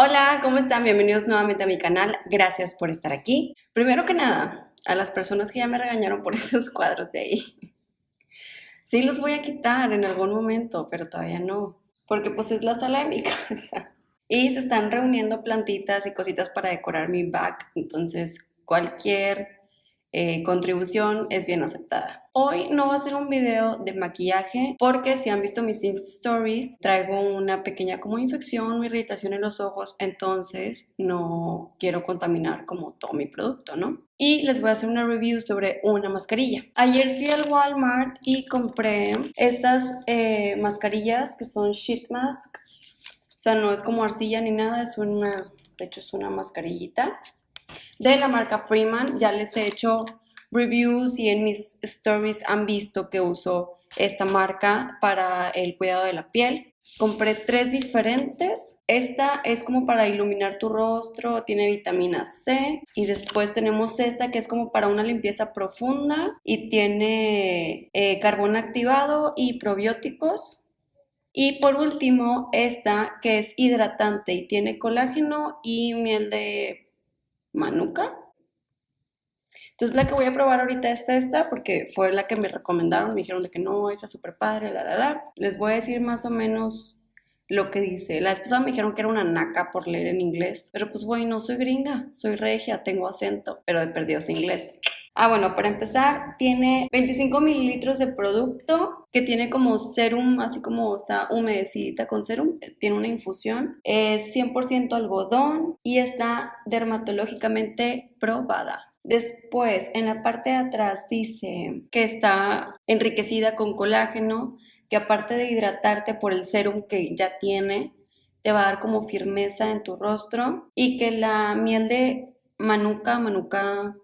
Hola, ¿cómo están? Bienvenidos nuevamente a mi canal. Gracias por estar aquí. Primero que nada, a las personas que ya me regañaron por esos cuadros de ahí. Sí los voy a quitar en algún momento, pero todavía no, porque pues es la sala de mi casa. Y se están reuniendo plantitas y cositas para decorar mi back, entonces cualquier eh, contribución es bien aceptada. Hoy no va a ser un video de maquillaje porque si han visto mis stories traigo una pequeña como infección irritación en los ojos entonces no quiero contaminar como todo mi producto, ¿no? Y les voy a hacer una review sobre una mascarilla. Ayer fui al Walmart y compré estas eh, mascarillas que son sheet masks. O sea, no es como arcilla ni nada, es una, de hecho es una mascarillita de la marca Freeman. Ya les he hecho reviews y en mis stories han visto que uso esta marca para el cuidado de la piel. Compré tres diferentes. Esta es como para iluminar tu rostro, tiene vitamina C. Y después tenemos esta que es como para una limpieza profunda y tiene eh, carbón activado y probióticos. Y por último, esta que es hidratante y tiene colágeno y miel de Manuka. Entonces la que voy a probar ahorita es esta porque fue la que me recomendaron, me dijeron de que no, esa es súper padre, la, la, la. Les voy a decir más o menos lo que dice. La vez me dijeron que era una naca por leer en inglés, pero pues bueno, soy gringa, soy regia, tengo acento, pero de perdidos inglés. Ah, bueno, para empezar, tiene 25 mililitros de producto que tiene como serum, así como está humedecidita con serum, tiene una infusión, es 100% algodón y está dermatológicamente probada. Después, en la parte de atrás dice que está enriquecida con colágeno, que aparte de hidratarte por el serum que ya tiene, te va a dar como firmeza en tu rostro y que la miel de manuka, manuka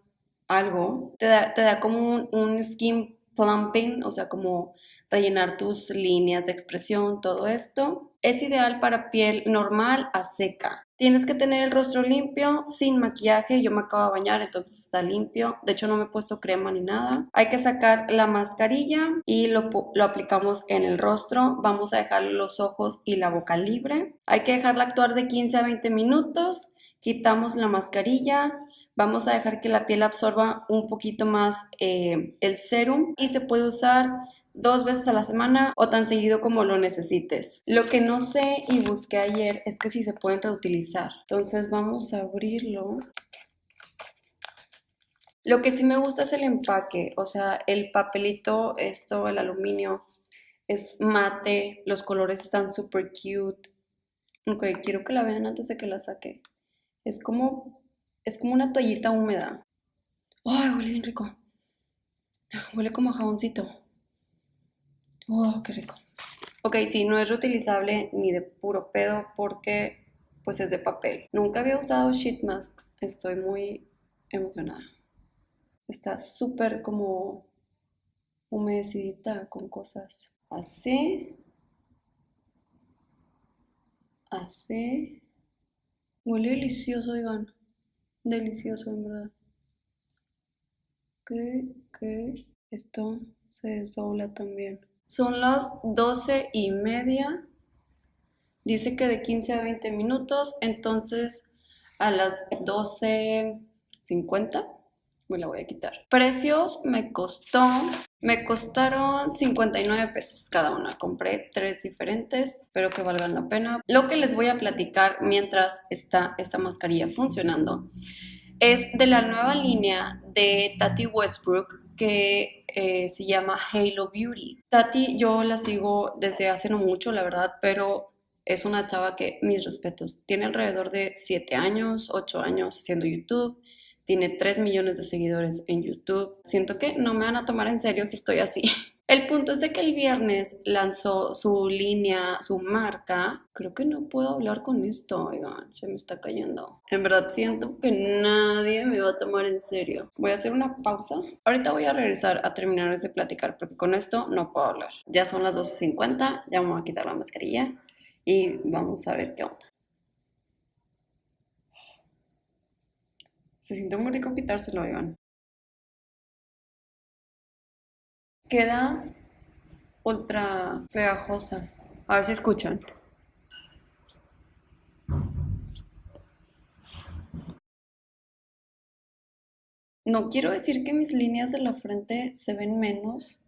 algo, te da, te da como un, skin plumping, o sea, como rellenar tus líneas de expresión, todo esto. Es ideal para piel normal a seca. Tienes que tener el rostro limpio, sin maquillaje. Yo me acabo de bañar, entonces está limpio. De hecho, no me he puesto crema ni nada. Hay que sacar la mascarilla y lo, lo aplicamos en el rostro. Vamos a dejar los ojos y la boca libre. Hay que dejarla actuar de 15 a 20 minutos. Quitamos la mascarilla, Vamos a dejar que la piel absorba un poquito más eh, el serum y se puede usar dos veces a la semana o tan seguido como lo necesites. Lo que no sé y busqué ayer es que si se pueden reutilizar. Entonces vamos a abrirlo. Lo que sí me gusta es el empaque, o sea, el papelito, esto, el aluminio, es mate, los colores están súper cute. Ok, quiero que la vean antes de que la saque. Es como es como una toallita húmeda. ¡Ay, huele bien rico! Huele como a jaboncito. ¡Oh, qué rico! Ok, sí, no es reutilizable ni de puro pedo porque pues es de papel. Nunca había usado sheet masks. Estoy muy emocionada. Está súper como humedecidita con cosas así. Así. Huele delicioso, oigan. Delicioso, en verdad. Que, que esto se desdobla también. Son las doce y media. Dice que de 15 a 20 minutos. Entonces a las 12.50 me la voy a quitar. Precios me costó, me costaron 59 pesos cada una. Compré tres diferentes, espero que valgan la pena. Lo que les voy a platicar mientras está esta mascarilla funcionando es de la nueva línea de Tati Westbrook que eh, se llama Halo Beauty. Tati yo la sigo desde hace no mucho, la verdad, pero es una chava que, mis respetos, tiene alrededor de 7 años, 8 años haciendo YouTube tiene 3 millones de seguidores en YouTube. Siento que no me van a tomar en serio si estoy así. El punto es de que el viernes lanzó su línea, su marca. Creo que no puedo hablar con esto, oigan, se me está cayendo. En verdad siento que nadie me va a tomar en serio. Voy a hacer una pausa. Ahorita voy a regresar a terminar de platicar porque con esto no puedo hablar. Ya son las 12.50, ya vamos a quitar la mascarilla y vamos a ver qué onda. Se siente muy rico quitárselo, oigan. Quedas ultra pegajosa. A ver si escuchan. No quiero decir que mis líneas de la frente se ven menos,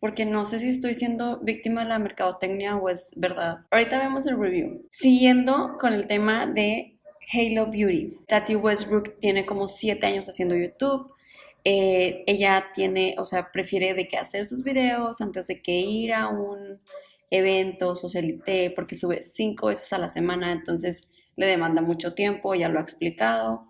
porque no sé si estoy siendo víctima de la mercadotecnia o es verdad. Ahorita vemos el review. Siguiendo con el tema de Halo Beauty. Tati Westbrook tiene como 7 años haciendo YouTube. Eh, ella tiene, o sea, prefiere de hacer sus videos antes de que ir a un evento, socialité, porque sube 5 veces a la semana, entonces le demanda mucho tiempo, ya lo ha explicado.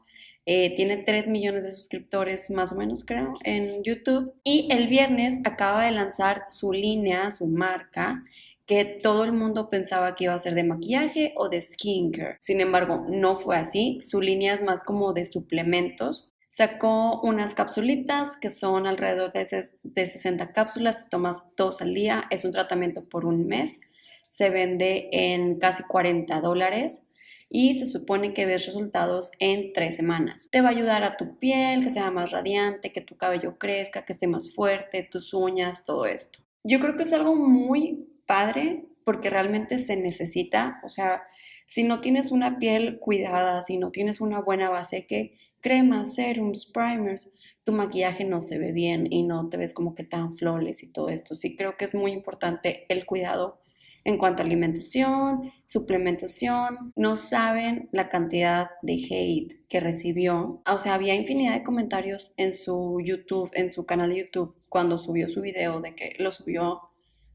Eh, tiene 3 millones de suscriptores más o menos, creo, en YouTube. Y el viernes acaba de lanzar su línea, su marca, que todo el mundo pensaba que iba a ser de maquillaje o de skincare. Sin embargo, no fue así. Su línea es más como de suplementos. Sacó unas capsulitas que son alrededor de, de 60 cápsulas, te tomas dos al día, es un tratamiento por un mes, se vende en casi 40 dólares y se supone que ves resultados en tres semanas. Te va a ayudar a tu piel, que sea más radiante, que tu cabello crezca, que esté más fuerte, tus uñas, todo esto. Yo creo que es algo muy padre porque realmente se necesita, o sea, si no tienes una piel cuidada, si no tienes una buena base, que cremas, serums, primers, tu maquillaje no se ve bien y no te ves como que tan flores y todo esto. Sí creo que es muy importante el cuidado en cuanto a alimentación, suplementación, no saben la cantidad de hate que recibió. O sea, había infinidad de comentarios en su YouTube, en su canal de YouTube, cuando subió su video de que lo subió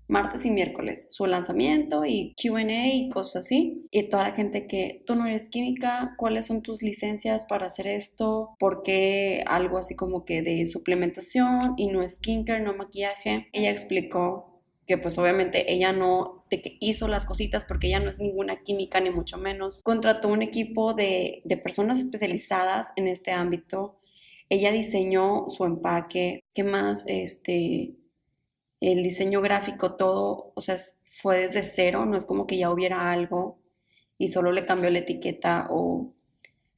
martes y miércoles, su lanzamiento y QA y cosas así. Y toda la gente que tú no eres química, cuáles son tus licencias para hacer esto, por qué algo así como que de suplementación y no skincare, no maquillaje. Ella explicó que pues obviamente ella no que hizo las cositas porque ella no es ninguna química ni mucho menos. Contrató un equipo de, de personas especializadas en este ámbito. Ella diseñó su empaque, ¿qué más? Este, el diseño gráfico, todo, o sea, fue desde cero, no es como que ya hubiera algo y solo le cambió la etiqueta o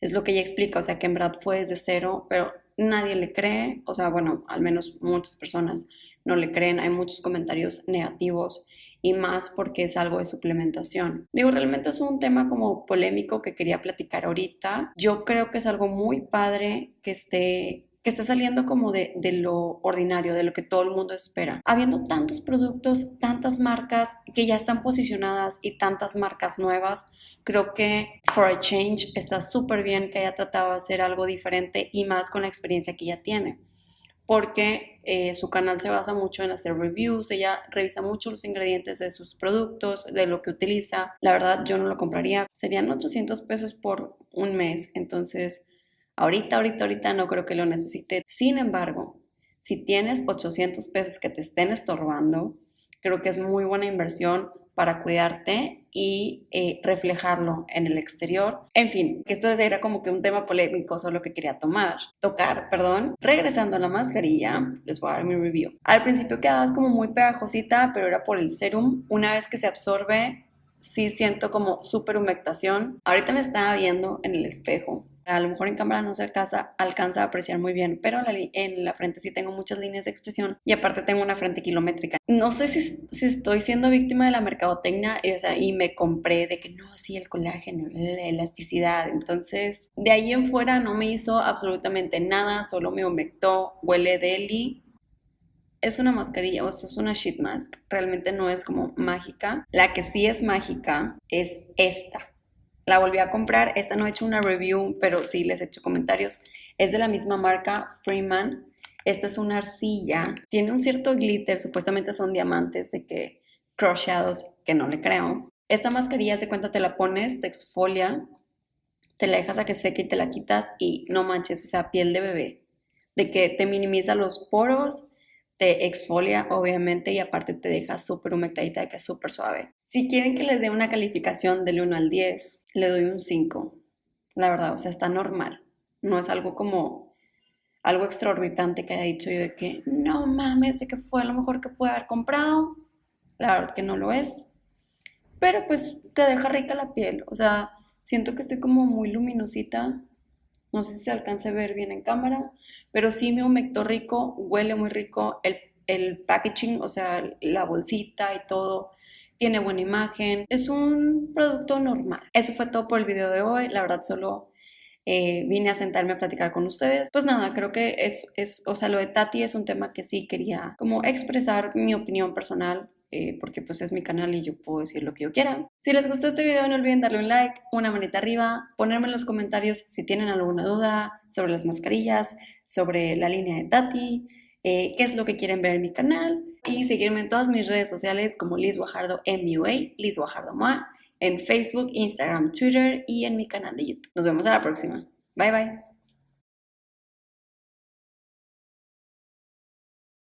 es lo que ella explica, o sea, que en verdad fue desde cero, pero nadie le cree, o sea, bueno, al menos muchas personas no le creen, hay muchos comentarios negativos y más porque es algo de suplementación. Digo, realmente es un tema como polémico que quería platicar ahorita. Yo creo que es algo muy padre que esté que está saliendo como de, de, lo ordinario, de lo que todo el mundo espera. Habiendo tantos productos, tantas marcas que ya están posicionadas y tantas marcas nuevas, creo que For a Change está súper bien que haya tratado de hacer algo diferente y más con la experiencia que ya tiene porque eh, su canal se basa mucho en hacer reviews, ella revisa mucho los ingredientes de sus productos, de lo que utiliza. La verdad yo no lo compraría, serían 800 pesos por un mes, entonces ahorita, ahorita, ahorita no creo que lo necesite. Sin embargo, si tienes 800 pesos que te estén estorbando, creo que es muy buena inversión para cuidarte y eh, reflejarlo en el exterior. En fin, que esto era como que un tema polémico, solo que quería tomar, tocar, perdón. Regresando a la mascarilla, les voy a dar mi review. Al principio quedabas como muy pegajosita, pero era por el serum. Una vez que se absorbe, sí siento como súper humectación. Ahorita me estaba viendo en el espejo a lo mejor en cámara no se alcanza, alcanza a apreciar muy bien, pero en la, frente sí tengo muchas líneas de expresión y aparte tengo una frente kilométrica. No sé si, estoy siendo víctima de la mercadotecnia y, o sea, y me compré de que no, sí, el colágeno, la elasticidad. Entonces, de ahí en fuera no me hizo absolutamente nada, solo me humectó, huele deli. Es una mascarilla, o sea, es una sheet mask. Realmente no es como mágica. La que sí es mágica es esta la volví a comprar. Esta no he hecho una review, pero sí les he hecho comentarios. Es de la misma marca Freeman. Esta es una arcilla. Tiene un cierto glitter. Supuestamente son diamantes de que crocheados, que no le creo. Esta mascarilla, se cuenta, te la pones, te exfolia, te la dejas a que seque y te la quitas y no manches, o sea, piel de bebé. De que te minimiza los poros, te exfolia obviamente y aparte te deja súper humectadita que es súper suave. Si quieren que les dé una calificación del 1 al 10, le doy un 5. La verdad, o sea, está normal. No es algo como algo extraorbitante que haya dicho yo de que no mames, de que fue lo mejor que pude haber comprado. La verdad que no lo es. Pero pues te deja rica la piel. O sea, siento que estoy como muy luminosita no sé si se alcance a ver bien en cámara, pero sí me humectó rico, huele muy rico. El, el packaging, o sea, la bolsita y todo, tiene buena imagen. Es un producto normal. Eso fue todo por el video de hoy. La verdad, solo eh, vine a sentarme a platicar con ustedes. Pues nada, creo que es, es, o sea, lo de Tati es un tema que sí quería como expresar mi opinión personal eh, porque pues es mi canal y yo puedo decir lo que yo quiera. Si les gustó este video no olviden darle un like, una manita arriba, ponerme en los comentarios si tienen alguna duda sobre las mascarillas, sobre la línea de Tati, eh, qué es lo que quieren ver en mi canal y seguirme en todas mis redes sociales como Liz Guajardo MUA, Liz Guajardo MUA, en Facebook, Instagram, Twitter y en mi canal de YouTube. Nos vemos a la próxima. Bye bye.